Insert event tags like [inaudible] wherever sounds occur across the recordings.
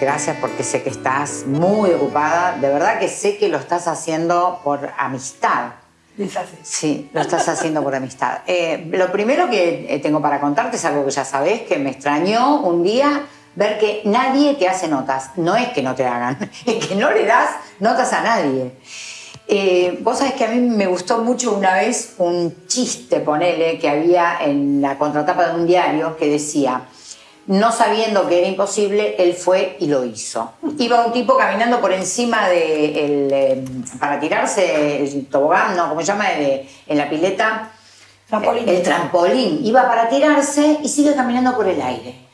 Gracias. Gracias porque sé que estás muy ocupada. De verdad que sé que lo estás haciendo por amistad. Sí, lo estás haciendo por amistad. Eh, lo primero que eh, tengo para contarte es algo que ya sabes, que me extrañó un día ver que nadie te hace notas. No es que no te hagan, [laughs] es que no le das notas a nadie. Eh, vos sabés que a mí me gustó mucho una vez un chiste, ponele, que había en la contratapa de un diario que decía, no sabiendo que era imposible, él fue y lo hizo. Iba un tipo caminando por encima de el, eh, para tirarse el tobogán, no, ¿cómo se llama? en la pileta. Trampolín. El trampolín. Iba para tirarse y sigue caminando por el aire.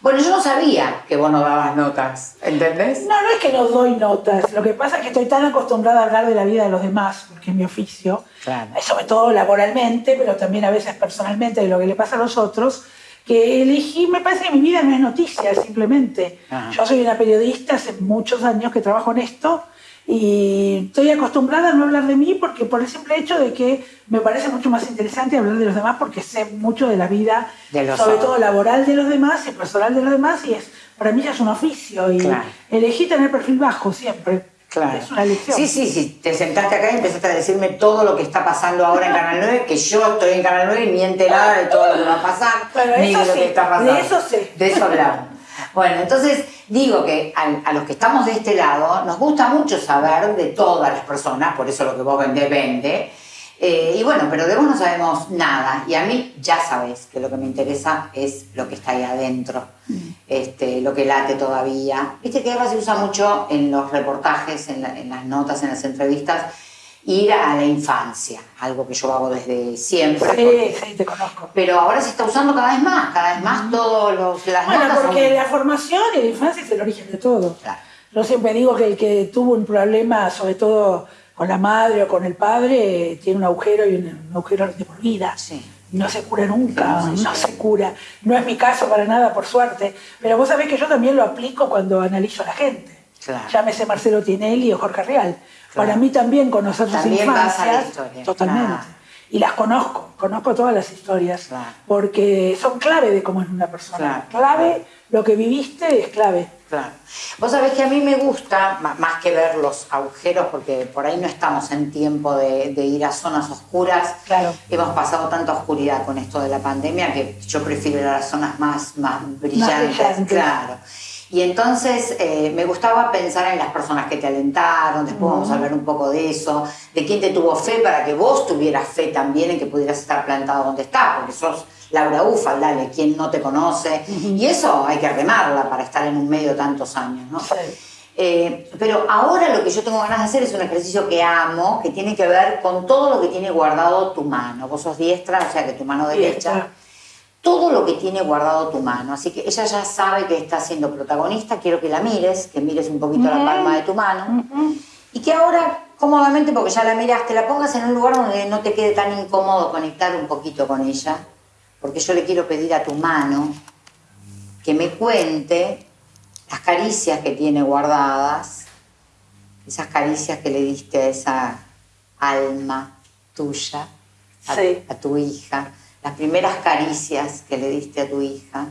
Bueno, yo no sabía que vos no dabas notas, ¿entendés? No, no es que no doy notas. Lo que pasa es que estoy tan acostumbrada a hablar de la vida de los demás, porque es mi oficio, Claro. sobre todo laboralmente, pero también a veces personalmente de lo que le pasa a los otros, que elegí, me parece que mi vida no es noticia, simplemente. Ajá. Yo soy una periodista hace muchos años que trabajo en esto y estoy acostumbrada a no hablar de mí porque por el simple hecho de que me parece mucho más interesante hablar de los demás porque sé mucho de la vida, De sobre otros. todo laboral de los demás y personal de los demás y es para mí ya es un oficio y Claro. elegí tener perfil bajo siempre. Claro. Es una lección. Sí, sí, sí. Te sentaste acá y empezaste a decirme todo lo que está pasando ahora en Canal 9, que yo estoy en Canal 9 y ni enterada de todo lo que va a pasar, Pero ni de lo sí, que está pasando. de eso sé. De eso hablamos. Bueno, entonces digo que a, a los que estamos de este lado nos gusta mucho saber de todas las personas, por eso lo que vos vendés vende. Eh, y bueno, pero de vos no sabemos nada. Y a mí ya sabes que lo que me interesa es lo que está ahí adentro, este, lo que late todavía. Viste que ahora se usa mucho en los reportajes, en, la- en las notas, en las entrevistas, ir a la infancia, algo que yo hago desde siempre. porque- Sí, sí, te conozco. pero ahora se está usando cada vez más, cada vez más todos los, las Bueno, notas son- porque la formación y la infancia es el origen de todo. Claro. Yo siempre digo que el que tuvo un problema, sobre todo con la madre o con el padre, tiene un agujero y un, un agujero de por vida. Sí. No se cura nunca, no se cura. No es mi caso para nada, por suerte. Pero vos sabés que yo también lo aplico cuando analizo a la gente. Claro. Llámese Marcelo Tinelli o Jorge Real. Claro. Para mí también conocer sus También vas a la infancias. historia, Totalmente. claro. Y las conozco, conozco todas las historias. Claro. Porque son clave de cómo es una persona. Claro, clave, lo que viviste es clave. Claro. Vos sabés que a mí me gusta, más que ver los agujeros, porque por ahí no estamos en tiempo de, de ir a zonas oscuras. Claro. Hemos pasado tanta oscuridad con esto de la pandemia que yo prefiero ir a las zonas más, más brillantes. brillantes. Claro. Y entonces eh, me gustaba pensar en las personas que te alentaron, después vamos a hablar un poco de eso, de quién te tuvo fe para que vos tuvieras fe también en que pudieras estar plantado donde estás, porque sos Laura Ufal, dale, quien no te conoce. Y eso hay que remarla para estar en un medio tantos años, ¿no? Sí. Eh, pero ahora lo que yo tengo ganas de hacer es un ejercicio que amo, que tiene que ver con todo lo que tiene guardado tu mano. Vos sos diestra, o sea que tu mano derecha. Diestra. Todo lo que tiene guardado tu mano. Así que ella ya sabe que está siendo protagonista. Quiero que la mires, que mires un poquito la palma de tu mano. Y que ahora, cómodamente, porque ya la miraste, la pongas en un lugar donde no te quede tan incómodo conectar un poquito con ella. Porque yo le quiero pedir a tu mano que me cuente las caricias que tiene guardadas, esas caricias que le diste a esa alma tuya, a, Sí. a tu hija, las primeras caricias que le diste a tu hija.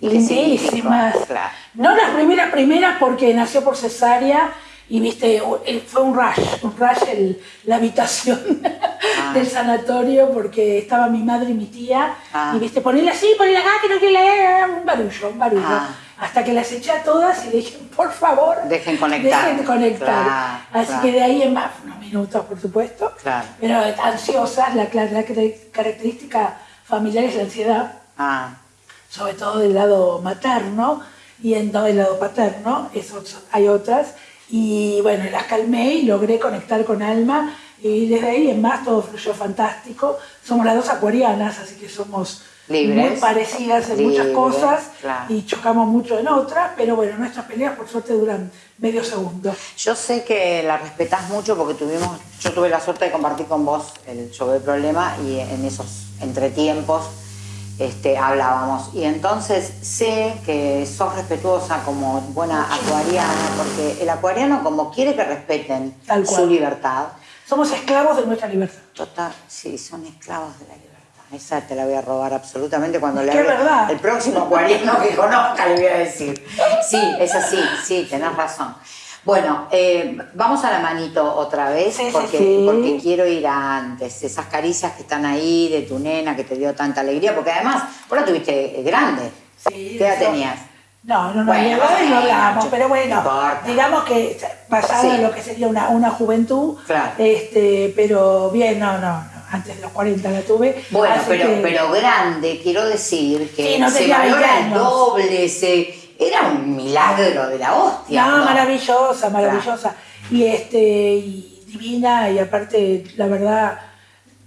¿Y qué Lindísimas. Claro. No las primeras, primeras porque nació por cesárea y viste, fue un rush, un rush el- la habitación [laughs] Ah. del sanatorio porque estaba mi madre y mi tía Ah. y viste, ponela así, ponela acá, que no quiere leer, un barullo, un barullo. Ah. Hasta que las eché a todas y le dije, por favor, Dejen conectar. dejen de conectar. Claro, Así claro. que de ahí en más, unos minutos por supuesto, Claro. pero ansiosas, la, la característica familiar es la ansiedad Ah, sobre todo del lado materno y en no del lado paterno, eso, hay otras. Y bueno, las calmé y logré conectar con Alma y desde ahí en más todo fluyó fantástico. Somos las dos acuarianas, así que somos Libres. muy parecidas en muchas cosas claro. y chocamos mucho en otras, pero bueno, nuestras peleas por suerte duran medio segundo. Yo sé que la respetás mucho porque tuvimos, yo tuve la suerte de compartir con vos el show del problema y en esos entretiempos este, hablábamos. Y entonces sé que sos respetuosa como buena acuariana, porque el acuariano como quiere que respeten Tal su libertad, Somos esclavos de nuestra libertad. total, sí, son esclavos de la libertad. esa te la voy a robar absolutamente cuando le hable. El próximo cuaderno que conozca le voy a decir. Sí, es así, sí, tenés razón. Bueno, eh, vamos a la manito otra vez porque, porque quiero ir antes. Esas caricias que están ahí de tu nena que te dio tanta alegría, porque además, vos la tuviste grande. Sí, ¿Qué edad tenías? No, no, no, bueno, no hablamos, pero bueno, digamos que pasaba lo que sería una, una juventud, claro. este, pero bien, no, no, no antes de los 40 la tuve. Bueno, pero, pero grande, quiero decir que se valora el doble, se, era un milagro de la hostia. No, maravillosa, maravillosa. Y este, y divina, y aparte, la verdad,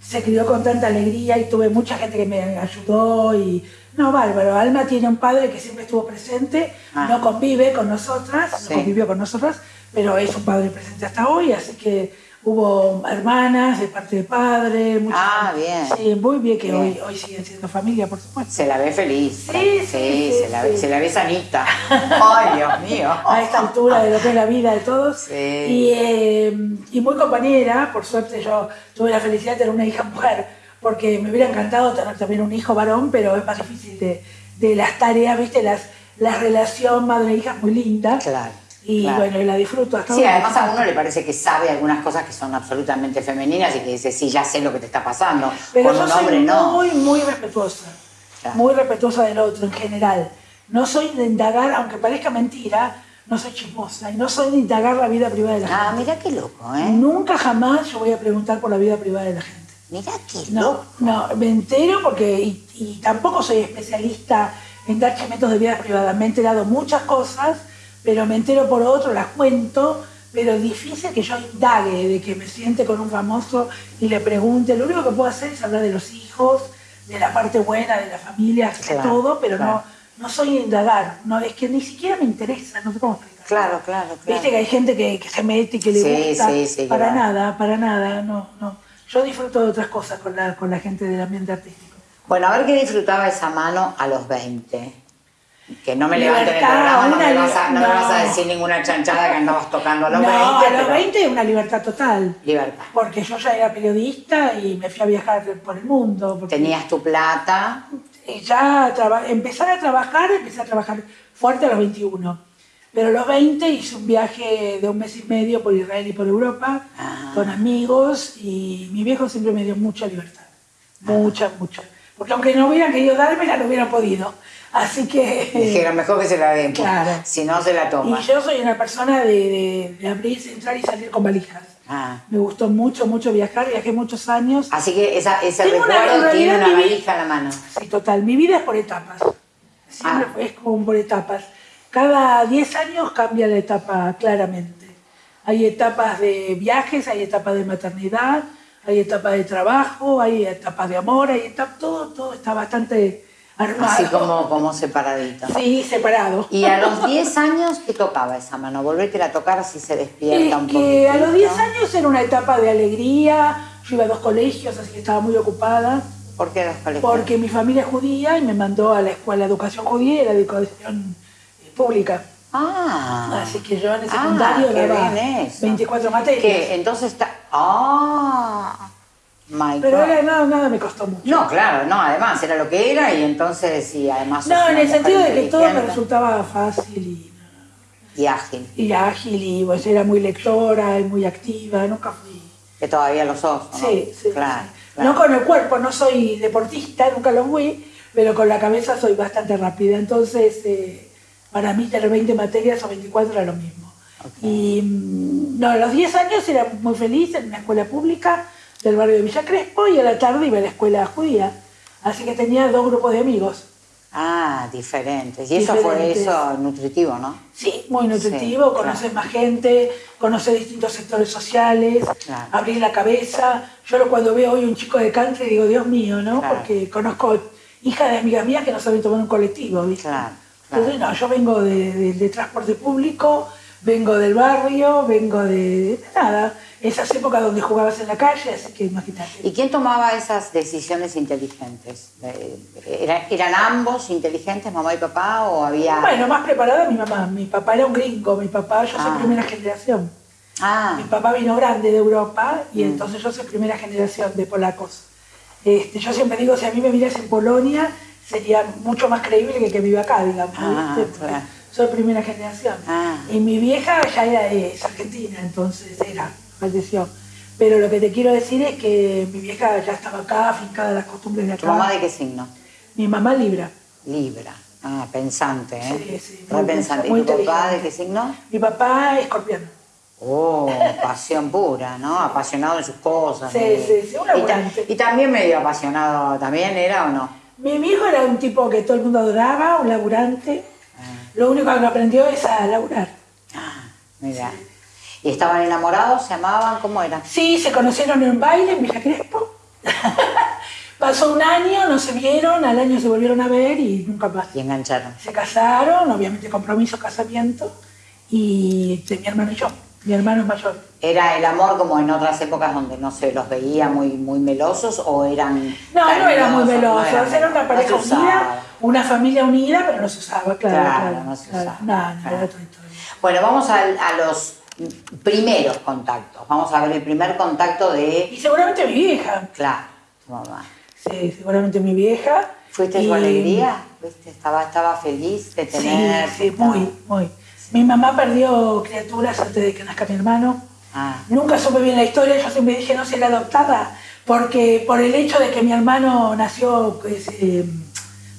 se crió con tanta alegría y tuve mucha gente que me ayudó y no, bárbaro. Alma tiene un padre que siempre estuvo presente, ah. no convive con nosotras, no convivió con nosotras, pero es un padre presente hasta hoy, así que Hubo hermanas de parte de padre. ah, bien. Sí, muy bien que Hoy, hoy siguen siendo familia, por supuesto. Se la ve feliz. Sí, sí, sí, se, la ve, se, la ve, sanita. [laughs] Ay, Dios mío. A esta altura de lo que es la vida de todos. Sí. Y, eh, y muy compañera, por suerte yo tuve la felicidad de tener una hija mujer, porque me hubiera encantado tener también un hijo varón, pero es más difícil de, de las tareas, ¿viste? Las, la relación madre-hija es muy linda. Claro. Y bueno, y la disfruto hasta Sí, además a uno le parece que sabe algunas cosas que son absolutamente femeninas y que dice, sí, ya sé lo que te está pasando. Pero Con yo un hombre soy no. muy, muy respetuosa. Muy respetuosa del otro en general. No soy de indagar, aunque parezca mentira, no soy chismosa y no soy de indagar la vida privada de la gente. Ah, mira qué loco, ¿eh? Nunca jamás yo voy a preguntar por la vida privada de la gente. Mira qué loco. No, me entero porque, y, y tampoco soy especialista en dar chismetos de vida privada. Me he enterado muchas cosas pero me entero por otro, las cuento, pero difícil que yo indague, de que me siente con un famoso y le pregunte. Lo único que puedo hacer es hablar de los hijos, de la parte buena, de la familia, de todo, pero no, no soy indagar. No, es que ni siquiera me interesa, no sé cómo explicar. Claro, claro, claro. Viste que hay gente que, se mete y que le gusta. Sí, sí, para nada, para nada, no, no. Yo disfruto de otras cosas con la, con la gente del ambiente artístico. Bueno, a ver qué disfrutaba esa mano a los 20. Que no me levanten el programa, no, me vas, a, no, me vas, a, decir ninguna chanchada que andabas tocando a los 20. No, a los 20 es una libertad total. Libertad. Porque yo ya era periodista y me fui a viajar por el mundo. Tenías tu plata. Y ya empezar a trabajar, empecé a trabajar fuerte a los 21. Pero a los 20 hice un viaje de un mes y medio por Israel y por Europa ah. con amigos y mi viejo siempre me dio mucha libertad. Mucha, mucha. Porque aunque no hubieran querido darme, no hubieran podido. Así que... Dijeron, mejor que se la den, pues. claro. si no se la toma. Y yo soy una persona de, de, abrir, entrar y salir con valijas. Ah. Me gustó mucho, mucho viajar, viajé muchos años. Así que esa, ese recuerdo tiene una valija a la mano. Sí, total. Mi vida es por etapas. Siempre ah. es como por etapas. Cada 10 años cambia la etapa claramente. Hay etapas de viajes, hay etapas de maternidad, hay etapas de trabajo, hay etapas de amor, hay etapas, todo, todo está bastante Así como, como separadito. Sí, separado. ¿Y a los 10 años qué tocaba esa mano? Volverte a tocar si se despierta un poquito. A los 10 años era una etapa de alegría. Yo iba a dos colegios, así que estaba muy ocupada. ¿Por qué dos colegios? Porque mi familia es judía y me mandó a la escuela de educación judía y la educación pública. Ah. Así que yo en el secundario ah, daba 24 materias. ¿Qué? Entonces está. Ah. Pero era, nada, nada me costó mucho. No, claro, no, además era lo que era y entonces sí, además... No, en el sentido de que todo me resultaba fácil y... Y ágil. Y ágil y pues era muy lectora y muy activa, nunca fui... Que todavía lo sos, ¿no? Sí, sí. Claro, No con el cuerpo, no soy deportista, nunca lo fui, pero con la cabeza soy bastante rápida. Entonces, eh, para mí tener 20 materias o 24 era lo mismo. Y mm, no, a los 10 años era muy feliz en una escuela pública, del barrio de Villa Crespo y a la tarde iba a la escuela judía. Así que tenía dos grupos de amigos. Ah, diferentes. Y eso fue eso nutritivo, ¿no? Sí, muy nutritivo, conocer más gente, conocer distintos sectores sociales, abrir la cabeza. Yo cuando veo hoy un chico de country digo, Dios mío, ¿no? Porque conozco hijas de amigas mías que no saben tomar un colectivo, ¿viste? Entonces, no, yo vengo de, transporte público, vengo del barrio, vengo de nada esas épocas donde jugabas en la calle, así que imagínate. ¿Y quién tomaba esas decisiones inteligentes? Eh, ¿Eran ambos inteligentes, mamá y papá, o había...? Bueno, más preparada mi mamá. Mi papá era un gringo, mi papá, yo soy ah. primera generación. Ah. Mi papá vino grande de Europa y mm. entonces yo soy primera generación de polacos. Este, yo siempre digo, si a mí me miras en Polonia, sería mucho más creíble que que viva acá, digamos. Ah, claro. Soy primera generación. Ah. Y mi vieja ya era, es argentina, entonces era, falleció. Pero lo que te quiero decir es que mi vieja ya estaba acá, afincada a las costumbres de acá. ¿Tu mamá de qué signo? Mi mamá Libra. Libra. Ah, pensante, ¿eh? Sí, sí, muy pensante. muy ¿Y tu papá de qué signo? Mi papá escorpiano. Oh, [laughs] pasión pura, ¿no? Apasionado en sus cosas. Sí, ¿no? sí, sí, un y, ta- y también medio apasionado, ¿también era o no? Mi viejo era un tipo que todo el mundo adoraba, un laburante. Ah, Lo único que aprendió es a laburar. ah, mira. ¿Y estaban enamorados? ¿Se amaban? ¿Cómo era? Sí, se conocieron en un baile en Villa Crespo. [laughs] Pasó un año, no se vieron, al año se volvieron a ver y nunca más. Y engancharon. Se casaron, obviamente compromiso, casamiento, y mi hermano y yo. Mi hermano es mayor. ¿Era el amor como en otras épocas donde no se los veía muy, muy melosos o eran No, no era muy veloso, No eran era una melosos, pareja no unida, una familia unida, pero no se usaba, claro. Claro, Claro, no se claro. usaba, No, no, claro. era otra historia. Bueno, vamos a, los primeros contactos. Vamos a ver el primer contacto de, Y seguramente mi vieja, claro, tu mamá. sí, seguramente mi vieja. ¿Fuiste Y- su alegría? ¿Viste? Estaba, estaba feliz de Sí, tener. sí, muy, muy. Mi mamá perdió criaturas antes de que nazca mi hermano. Ah, Nunca supe bien la historia, yo siempre dije no si era adoptada, porque por el hecho de que mi hermano nació pues, eh,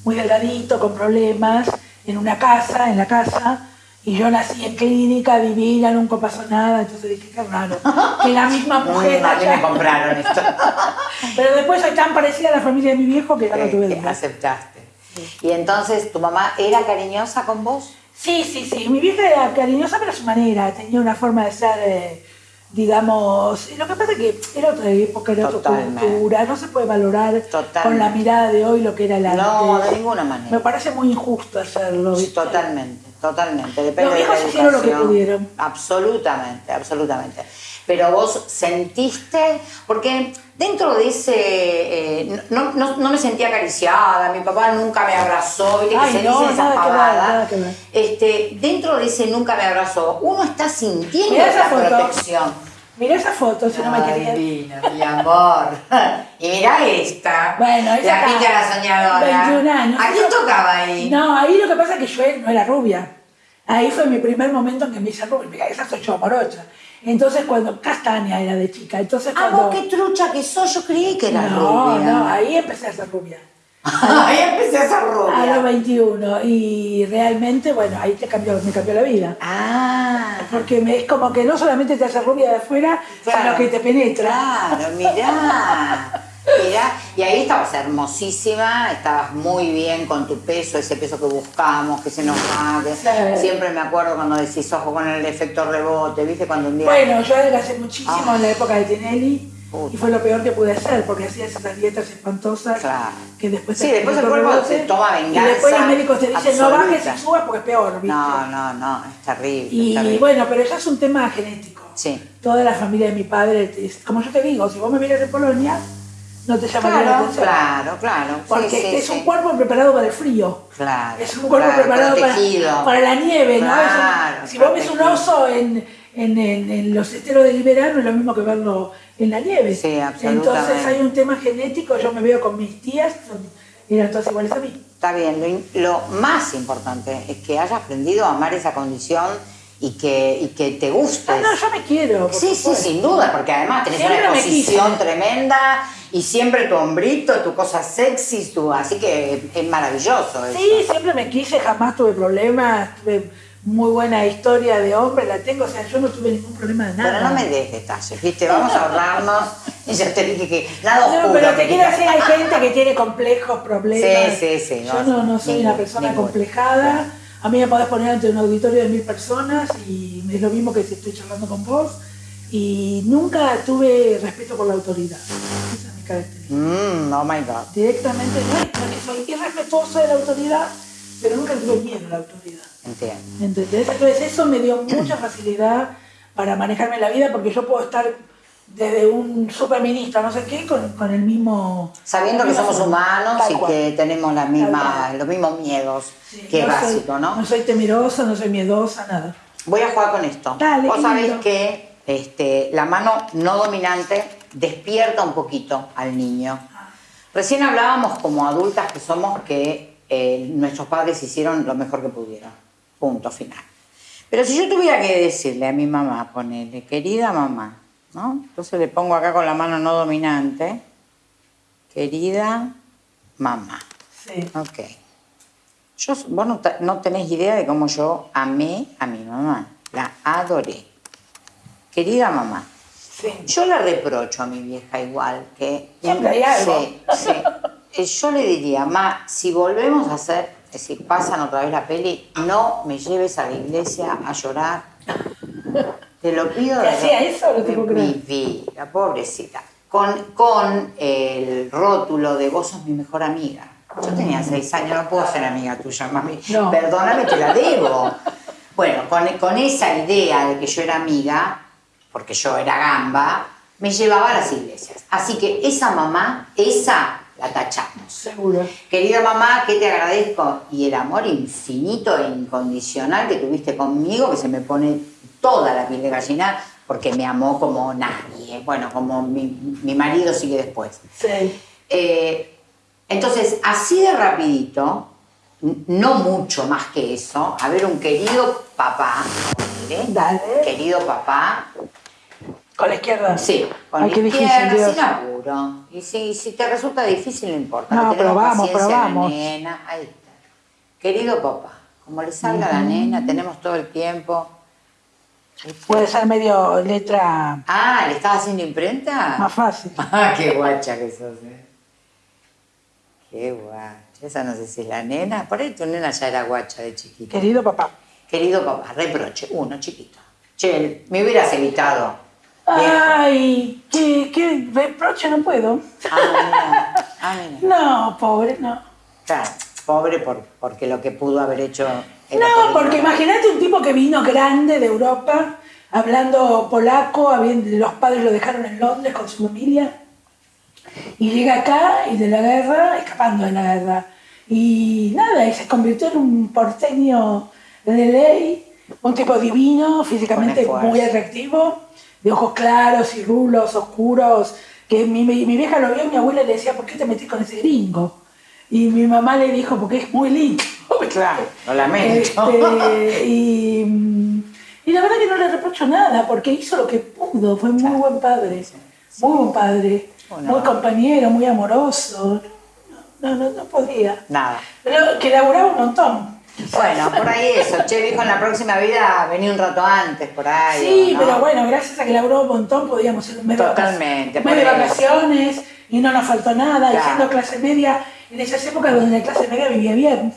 muy delgadito, con problemas, en una casa, en la casa, y yo nací en clínica, divina, nunca pasó nada, entonces dije qué raro, que la misma mujer mí haya- me compraron esto. [laughs] Pero después soy tan parecida a la familia de mi viejo que ya no tuve que duda. aceptaste. Y entonces, ¿tu mamá era cariñosa con vos? Sí, sí, sí. Mi vieja era cariñosa, pero a su manera. Tenía una forma de ser, eh, digamos. Lo que pasa es que era otra época, era otra cultura. No se puede valorar Totalmente. con la mirada de hoy lo que era la No, de ninguna manera. Me parece muy injusto hacerlo. ¿viste? Totalmente, totalmente. Depende Los de la viejos hicieron lo que pudieron. Absolutamente, absolutamente. Pero vos sentiste, porque dentro de ese, eh, no, no, no me sentía acariciada, mi papá nunca me abrazó, viste que se no, dicen esas pavadas. Este, dentro de ese nunca me abrazó, uno está sintiendo esa la foto. protección. Mirá esa foto, si no me querías. divina, mi amor. [laughs] Y mirá esta. Bueno, esa la pinta la soñadora. 21 años. ¿A quién tocaba ahí? No, ahí lo que pasa es que yo no era rubia. Ahí fue mi primer momento en que me hice rubia. Mira, esa soy yo, morocha. Entonces cuando castaña era de chica. Entonces Ah, cuando... vos qué trucha que sos, yo creí que era no, rubia. no, ahí empecé a ser rubia. [laughs] Ahí empecé a ser A los rubia. 21. Y realmente, bueno, ahí te cambió, me cambió la vida. Ah, Porque me- es como que no solamente te hace rubia de afuera, Claro. sino que te penetra. claro, mirá. Mirá, y ahí estabas hermosísima, estabas muy bien con tu peso, ese peso que buscamos, que se nos va. que- Sí. Siempre me acuerdo cuando decís ojo con el efecto rebote, ¿viste? Cuando un día. Bueno, yo adelgacé muchísimo Ah. en la época de Tinelli. Puta. Y fue lo peor que pude hacer, porque hacía esas dietas espantosas Claro. que después Sí, después el cuerpo se toma Y después venganza los médicos te dicen, no bajes y subas porque es peor, ¿viste? no, no, no, es terrible. Y terrible. bueno, pero ya es un tema genético. Sí. Toda la familia de mi padre, como yo te digo, si vos me miras de Polonia, no te llamaría la Claro, atención. claro, claro. Porque sí, es un cuerpo preparado para el frío. Claro. Es un cuerpo claro, preparado para, para la nieve, ¿no? Un- Claro, si vos ves un oso en, en, en- en los esteros del verano, es lo mismo que verlo en la nieve. Sí, absolutamente. Entonces hay un tema genético, yo me veo con mis tías, eran todas iguales a mí. Está bien, lo, más importante es que hayas aprendido a amar esa condición y que, y que te guste. Ah, no, yo me quiero. Sí, sí, sin duda, porque además tenés Siempre una exposición tremenda y siempre tu hombrito, tu cosa sexy, tu, así que es maravilloso eso. Sí, siempre me quise, jamás tuve problemas, tuve muy buena historia de hombre, la tengo, o sea, yo no tuve ningún problema de nada. Pero no me des detalles, ¿viste? Vamos a ahorrarnos. Y ya te dije que nada No, pero te quiero decir, hay gente que tiene complejos, problemas. Sí, sí, sí, Yo no, no, soy una persona complejada. A mí me podés poner ante un auditorio de mil personas y es lo mismo que si estoy charlando con vos. Y nunca tuve respeto por la autoridad. Esa es mi característica. Mm, oh my God. Directamente no soy irrespetuosa de la autoridad, pero nunca tuve miedo a la autoridad. Entonces eso me dio mucha facilidad para manejarme la vida porque yo puedo estar desde un superministro, no sé qué, con, con el mismo... Sabiendo que somos humanos y cual. que tenemos la misma, los mismos miedos, Sí, que es soy- básico, ¿no? No soy temerosa, no soy miedosa, nada. Voy a jugar con esto. Dale, Vos sabés que este, la mano no dominante despierta un poquito al niño. Recién hablábamos como adultas que somos que eh, nuestros padres hicieron lo mejor que pudieron. Punto final. Pero si yo tuviera que decirle a mi mamá, ponerle, querida mamá, ¿no? Entonces le pongo acá con la mano no dominante, querida mamá. Sí. Ok. Yo, vos no, no tenés idea de cómo yo amé a mi mamá. La adoré. Querida mamá, yo le reprocho a mi vieja igual que... Siempre hay algo. Sí, sí. [laughs] Eh, yo le diría, ma, si volvemos a hacer, es decir, pasan otra vez la peli, no me lleves a la iglesia a llorar. Te lo pido ¿Te hacía eso? No te puedo mi creer. vida, pobrecita. Con, con el rótulo de vos sos mi mejor amiga. Yo tenía seis años, no puedo ser amiga tuya, mami. No. Perdóname, te la debo. Bueno, con, con esa idea de que yo era amiga, porque yo era gamba, me llevaba a las iglesias. Así que esa mamá, esa la tachamos. Seguro. Querida mamá, que te agradezco y el amor infinito e incondicional que tuviste conmigo, que se me pone toda la piel de gallina, porque me amó como nadie. Bueno, como mi, mi marido sigue después. Sí. Eh, entonces, así de rapidito, no mucho más que eso, a ver un querido papá, ponele, Dale. querido papá, Con la izquierda. sí, con Ay, la qué difícil, izquierda, Dios. sin apuro. Y si, si te resulta difícil, no importa. No, la vamos. nena, ahí está. Querido papá, como le salga a la nena, tenemos todo el tiempo. Puede ser medio letra Ah, ¿le estás haciendo imprenta? más fácil. [laughs] Ah, qué guacha que sos, eh. Qué guacha. Esa no sé si es la nena. Por ahí tu nena ya era guacha de chiquita. Querido papá. Querido papá, reproche, uno chiquito. Che, me hubieras evitado. Ay, qué, qué reproche no puedo. Ah, mira. Ah, mira. No, pobre, no. Claro, pobre por, porque lo que pudo haber hecho. era No, por porque imagínate un tipo que vino grande de Europa, hablando polaco, los padres lo dejaron en Londres con su familia, y llega acá y de la guerra, escapando de la guerra. Y nada, y se convirtió en un porteño de ley, un tipo divino, físicamente muy atractivo, de ojos claros y rulos, oscuros, que mi, mi, mi vieja lo vio y mi abuela le decía, ¿por qué te metís con ese gringo? Y mi mamá le dijo, porque es muy lindo. [laughs] Claro, lo lamento. Este, y, y la verdad que no le reprocho nada, porque hizo lo que pudo, fue muy buen padre, muy buen padre, Bueno. muy compañero, muy amoroso. No, no, no podría. Nada. Pero que laburaba un montón. Bueno, por ahí eso. Che, viejo, en la próxima vida vení un rato antes, por ahí. Sí, ¿no? pero bueno, gracias a que laburó un montón podíamos ir un mes de Totalmente, mes de eso. vacaciones y no nos faltó nada, y Claro. siendo clase media, en esas épocas donde la clase media vivía bien.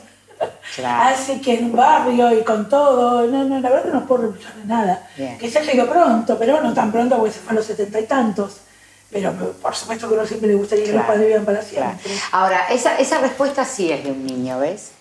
Claro. Así que en un barrio y con todo, no, no, la verdad que no puedo reprochar de nada. Bien. Que se ido pronto, pero no tan pronto porque se fue a los setenta y tantos. Pero por supuesto que a uno siempre le gustaría que los Claro, padres vivan para claro. siempre. Ahora, esa, esa respuesta sí es de un niño, ¿ves?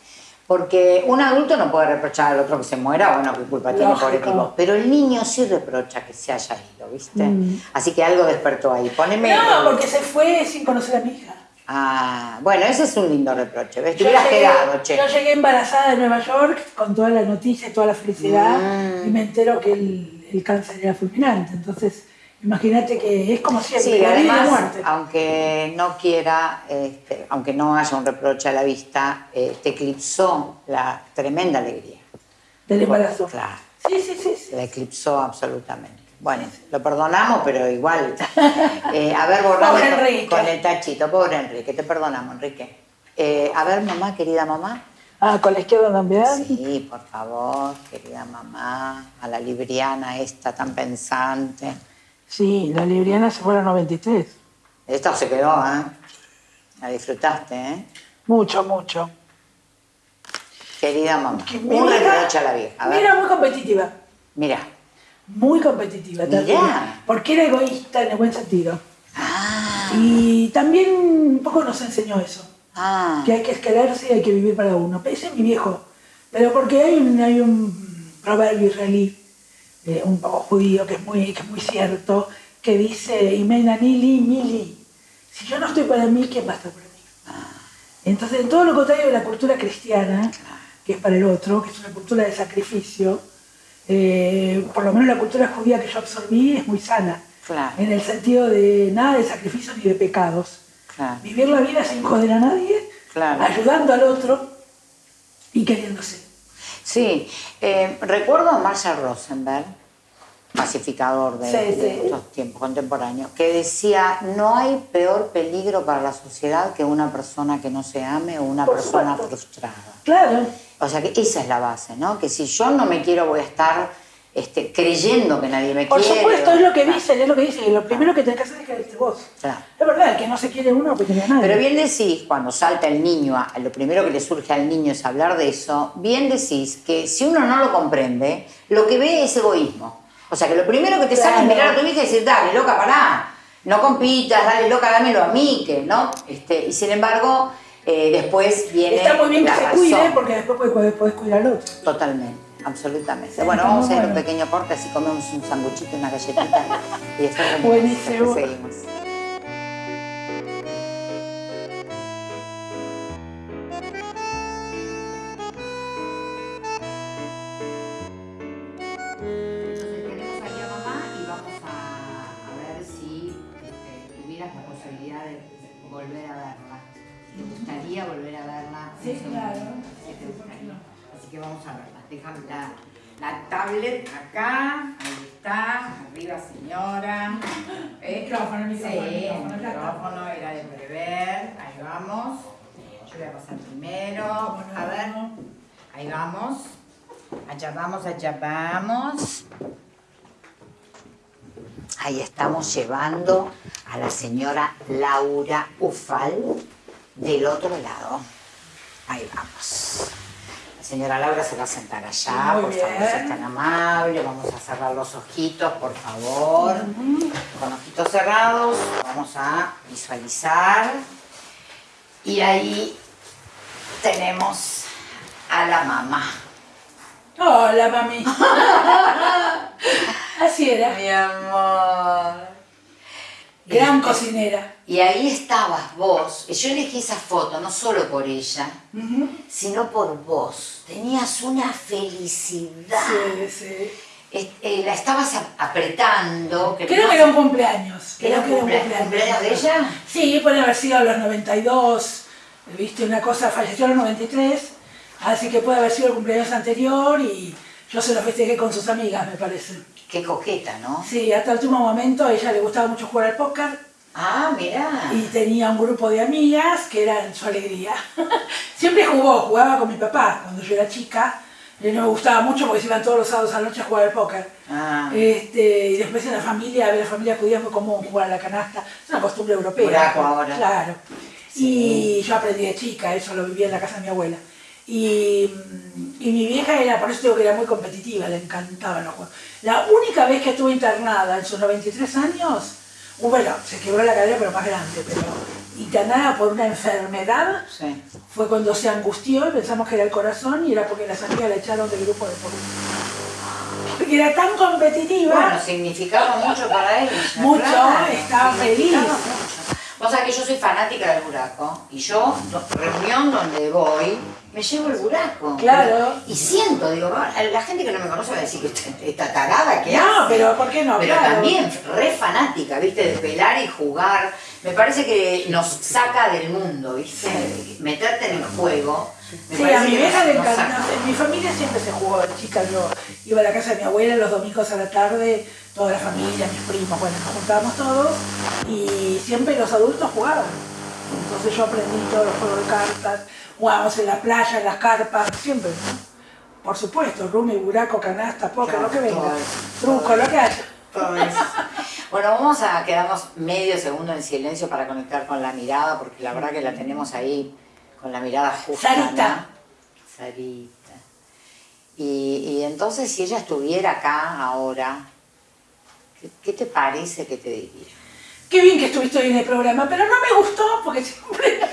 Porque un adulto no puede reprochar al otro que se muera, bueno, qué culpa tiene, pobre tipo. Pero el niño sí reprocha que se haya ido, ¿viste? Así que algo despertó ahí. Poneme. Mm. No, el- porque se fue sin conocer a mi hija. Ah, bueno, ese es un lindo reproche, ¿ves? Yo hubieras llegué, quedado, che. yo llegué embarazada de Nueva York con toda la noticia y toda la felicidad Mm. y me entero que el, el cáncer era fulminante. Entonces, imagínate que es como siempre, Sí, la vida y la además, muerte. aunque no quiera, este, aunque no haya un reproche a la vista, eh, te eclipsó la tremenda alegría. del embarazo. Claro. Sí, sí, sí. sí. La eclipsó absolutamente. Bueno, lo perdonamos, pero igual. Eh, a ver, Enrique. con el tachito. Pobre Enrique, te perdonamos, Enrique. Eh, a ver, mamá, querida mamá. Ah, con la izquierda también. Sí, por favor, querida mamá. A la libriana esta tan pensante. Sí, la libriana se fue a los 93. Esta se quedó, ¿eh? La disfrutaste, ¿eh? Mucho, mucho. Querida mamá. Que Un reproche a la vieja. A ver, Era muy competitiva. mira. Muy competitiva también. Porque era egoísta en el buen sentido. Ah, Y también un poco nos enseñó eso. ah. que hay que escalarse y hay que vivir para uno. Ese es mi viejo. Pero porque hay un, hay un proverbio israelí, eh, un poco judío, que es muy, que es muy cierto, que dice, Imena Nili, Mili. Si yo no estoy para mí, ¿quién va a estar para mí? Entonces, en todo lo contrario de la cultura cristiana, que es para el otro, que es una cultura de sacrificio, eh, por lo menos la cultura judía que yo absorbí es muy sana. Claro. En el sentido de nada de sacrificios ni de pecados. Vivir la vida sin joder a nadie, ayudando al otro y queriéndose. Sí, eh, recuerdo a Marshall Rosenberg, pacificador de, estos tiempos contemporáneos, que decía, no hay peor peligro para la sociedad que una persona que no se ame o una persona frustrada. Claro. O sea que esa es la base, ¿no? Que si yo no me quiero voy a estar este, creyendo que nadie me quiere. Por supuesto, es lo que dicen, es lo que dicen. Lo primero que tenés que hacer es quererte vos. Es verdad, el que no se quiere uno no quiere a nadie. Pero bien decís, cuando salta el niño, lo primero que le surge al niño es hablar de eso, bien decís que si uno no lo comprende, lo que ve es egoísmo. O sea que lo primero que te sale es mirar a tu hija y decir, dale, loca, pará, no compitas, dale, loca, dámelo a mí, que, ¿no? Este, y sin embargo, eh, después viene. Está muy bien que se cuide porque después puedes, cuidar al otro. Totalmente. Absolutamente. bueno, vamos a ir a un pequeño corte, así comemos un sanguchito, una galletita y después Buenísimo. seguimos. volver a verla. ¿Te gustaría volver a verla? Sí, claro. Que vamos a verla. Déjame la, la tablet acá. Ahí está. Arriba, señora. ¿Eh? Micrófono, micrófono. Sí, el micrófono era de prever. Ahí vamos. Yo voy a pasar primero. A ver. Ahí vamos. Allá vamos, allá vamos. Ahí estamos llevando a la señora Laura Ufal del otro lado. Ahí vamos. Señora Laura se va a sentar allá, por favor, es tan amable. Vamos a cerrar los ojitos, por favor. Con ojitos cerrados, vamos a visualizar. Y ahí tenemos a la mamá. Hola, mami. [laughs] Así era. Mi amor. Gran cocinera. Y ahí estabas vos. Yo elegí esa foto no solo por ella, sino por vos. Tenías una felicidad. Sí, sí. Eh, la estabas apretando. Creo que era un cumpleaños. ¿Era un cumpleaños, de ella? Sí, puede haber sido a los 92. Viste, una cosa, falleció a los 93. Así que puede haber sido el cumpleaños anterior y yo se lo festejé con sus amigas, me parece. Qué coqueta, ¿no? Sí, hasta el último momento a ella le gustaba mucho jugar al póker. Ah, mira. Y tenía un grupo de amigas que eran su alegría. [laughs] Siempre jugó, jugaba con mi papá cuando yo era chica. Y no me gustaba mucho porque se iban todos los sábados a la noche a jugar al póker. Ah. Este, y después en la familia, a ver, la familia judía fue común jugar a la canasta. Es una costumbre europea. ahora. Claro. Y yo aprendí de chica, eso lo vivía en la casa de mi abuela. Y, mi vieja era, por eso digo que era muy competitiva, le encantaban los juegos. La única vez que estuve internada en sus 93 años, uh, bueno, se quebró la cadera pero más grande, pero internada por una enfermedad, fue cuando se angustió y pensamos que era el corazón y era porque las amigas la echaron del grupo de policía. Porque era tan competitiva. Bueno, significaba mucho para él. Mucho, estaba feliz. O sea que yo soy fanática del buraco y yo, reunión donde voy, me llevo el buraco. Claro. Y siento, digo, la gente que no me conoce va a decir que [laughs] está, tagada, que No, pero ¿por qué no? Pero también re fanática, ¿viste? De pelar y jugar. Me parece que nos saca del mundo, ¿viste? Meterte en el juego. sí, a mi vieja le encanta. En mi familia siempre se jugó chica. Yo iba a la casa de mi abuela los domingos a la tarde, toda la familia, mis primos, bueno, nos juntábamos todos y siempre los adultos jugaban. Entonces yo aprendí todos los juegos de cartas Jugábamos en la playa, en las carpas, siempre, ¿no? Por supuesto, rumi, buraco, canasta, poca, lo que venga. Truco, lo que haya. [laughs] Bueno, vamos a quedarnos medio segundo en silencio para conectar con la mirada, porque la verdad que la tenemos ahí con la mirada justa. Sarita. Sarita. Y, entonces, si ella estuviera acá ahora, ¿qué, ¿qué, te parece que te diría? Qué bien que estuviste hoy en el programa, pero no me gustó porque siempre... [laughs]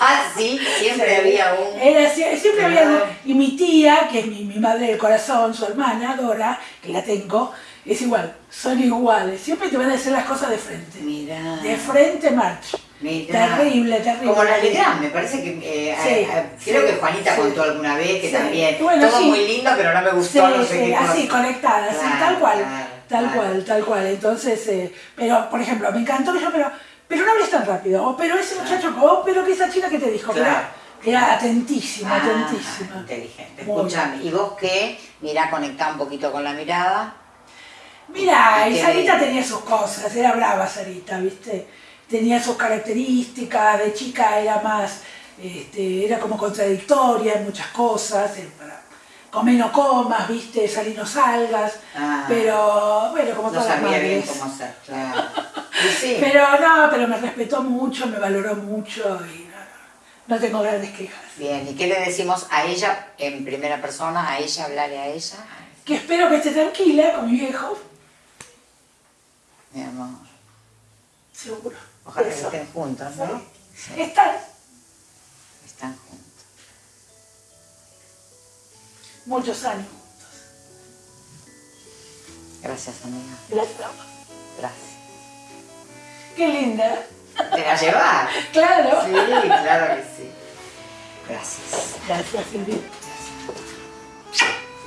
Ah, sí, siempre había un... Era, siempre había Y mi tía, que es mi, madre del corazón, su hermana, Dora, que la tengo, es igual, son iguales. Siempre te van a decir las cosas de frente. Mira. De frente, March. Terrible, terrible. Como la Legrand, me parece que. Eh, eh, creo que Juanita contó alguna vez que también. todo muy lindo, pero no me gustó, no sé qué. Así, conectada, tal cual. Tal cual, tal cual. Entonces, eh, pero por ejemplo, me encantó que yo, pero pero no hables tan rápido, o pero ese muchacho, o pero que esa chica que te dijo, Claro. era atentísima, Ah, atentísima. Inteligente. Escúchame, ¿y vos qué? Mirá, conectá un poquito con la mirada. Mira, ¿Y y qué Sarita tenía sus cosas, era brava Sarita, ¿viste? Tenía sus características, de chica era más, este, era como contradictoria en muchas cosas, para comer no comas, ¿viste? Salir no salgas, Ah. pero bueno, como No todas las sabía bien madres. cómo hacer, [laughs] claro. Sí. Pero no, pero me respetó mucho, me valoró mucho y no, no, tengo grandes quejas. Bien, ¿y qué le decimos a ella en primera persona? A ella, hablarle a ella. Que espero que esté tranquila con mi viejo, Mi amor. seguro. Ojalá que estén juntos, ¿no? Sí. Están muchos años. Gracias, amiga. Gracias. Gracias. Qué linda. ¿Te va a llevar? [laughs] Claro. Sí, claro que sí. Gracias. Gracias, Silvia.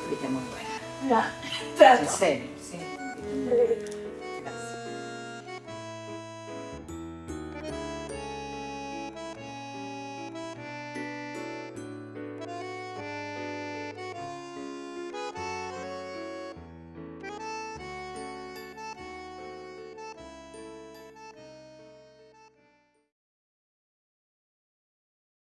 Fuiste muy buena. Ya, trato. En serio, sí.